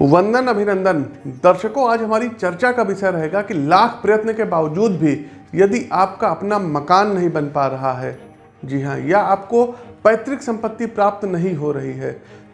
वंदन अभिनंदन। दर्शकों, आज हमारी चर्चा का विषय रहेगा कि लाख प्रयत्न के बावजूद भी यदि आपका अपना मकान नहीं बन पा रहा है, जी हाँ या आपको पैतृक संपत्ति प्राप्त नहीं हो रही है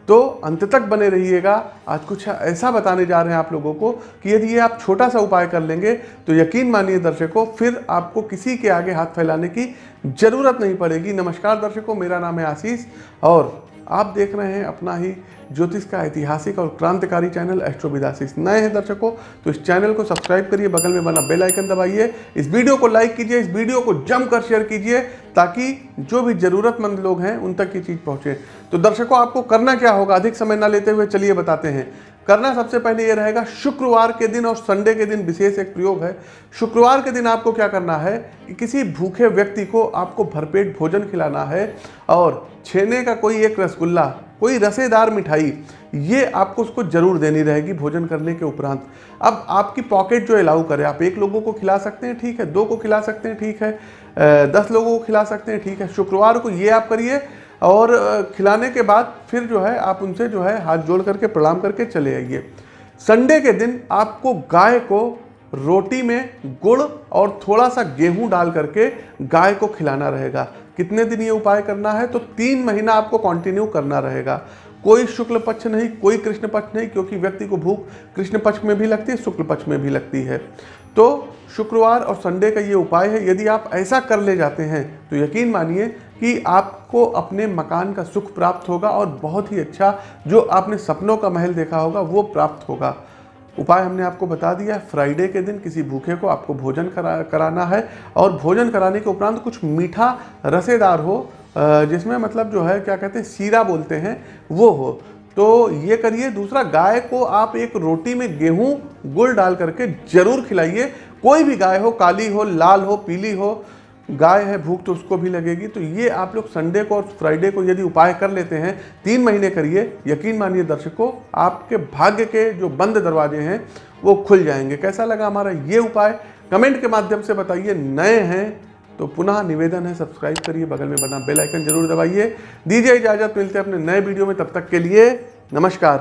तो अंत तक बने रहिएगा। आज कुछ ऐसा बताने जा रहे हैं आप लोगों को कि यदि ये आप छोटा सा उपाय कर लेंगे तो यकीन मानिए दर्शकों, फिर आपको किसी के आगे हाथ फैलाने की ज़रूरत नहीं पड़ेगी। नमस्कार दर्शकों, मेरा नाम है आशीष और आप देख रहे हैं अपना ही ज्योतिष का ऐतिहासिक और क्रांतिकारी चैनल एस्ट्रोविदासिस नए हैं दर्शकों तो इस चैनल को सब्सक्राइब करिए, बगल में बना बेल आइकन दबाइए। इस वीडियो को लाइक कीजिए, इस वीडियो को जमकर शेयर कीजिए, ताकि जो भी ज़रूरतमंद लोग हैं उन तक ये चीज़ पहुँचे। तो दर्शकों, आपको करना क्या होगा? अधिक समय ना लेते हुए चलिए बताते हैं। करना सबसे पहले ये रहेगा, शुक्रवार के दिन और संडे के दिन विशेष एक प्रयोग है। शुक्रवार के दिन आपको क्या करना है कि किसी भूखे व्यक्ति को आपको भरपेट भोजन खिलाना है और छेने का कोई एक रसगुल्ला, कोई रसेदार मिठाई, ये आपको उसको ज़रूर देनी रहेगी भोजन करने के उपरांत। अब आपकी पॉकेट जो अलाउ करे, आप एक लोगों को खिला सकते हैं, ठीक है, दो को खिला सकते हैं, ठीक है दस लोगों को खिला सकते हैं, ठीक है। शुक्रवार को ये आप करिए और खिलाने के बाद फिर जो है आप उनसे जो है हाथ जोड़ करके, प्रणाम करके चले आइए। संडे के दिन आपको गाय को रोटी में गुड़ और थोड़ा सा गेहूँ डाल करके गाय को खिलाना रहेगा। कितने दिन ये उपाय करना है? तो तीन महीना आपको कंटिन्यू करना रहेगा। कोई शुक्ल पक्ष नहीं, कोई कृष्ण पक्ष नहीं, क्योंकि व्यक्ति को भूख कृष्ण पक्ष में भी लगती है, शुक्ल पक्ष में भी लगती है। तो शुक्रवार और संडे का ये उपाय है, यदि आप ऐसा कर ले जाते हैं तो यकीन मानिए कि आपको अपने मकान का सुख प्राप्त होगा और बहुत ही अच्छा जो आपने सपनों का महल देखा होगा, वो प्राप्त होगा। उपाय हमने आपको बता दिया है फ्राइडे के दिन किसी भूखे को आपको भोजन करा, कराना है और भोजन कराने के उपरांत कुछ मीठा रसेदार हो जिसमें मतलब जो है, क्या कहते हैं, सीरा बोलते हैं, वो हो। तो ये करिए। दूसरा, गाय को आप एक रोटी में गेहूँ, गुड़ डाल करके ज़रूर खिलाइए। कोई भी गाय हो, काली हो, लाल हो, पीली हो गाय है, भूख तो उसको भी लगेगी। तो ये आप लोग संडे को और फ्राइडे को यदि उपाय कर लेते हैं, तीन महीने करिए। यकीन मानिए दर्शकों, आपके भाग्य के जो बंद दरवाजे हैं, वो खुल जाएँगे। कैसा लगा हमारा ये उपाय? कमेंट के माध्यम से बताइए। नए हैं तो पुनः निवेदन है, सब्सक्राइब करिए। बगल में बना बेल आइकन ज़रूर दबाइए। दीजिए इजाज़त, मिलते हैं अपने नए वीडियो में। तब तक के लिए नमस्कार।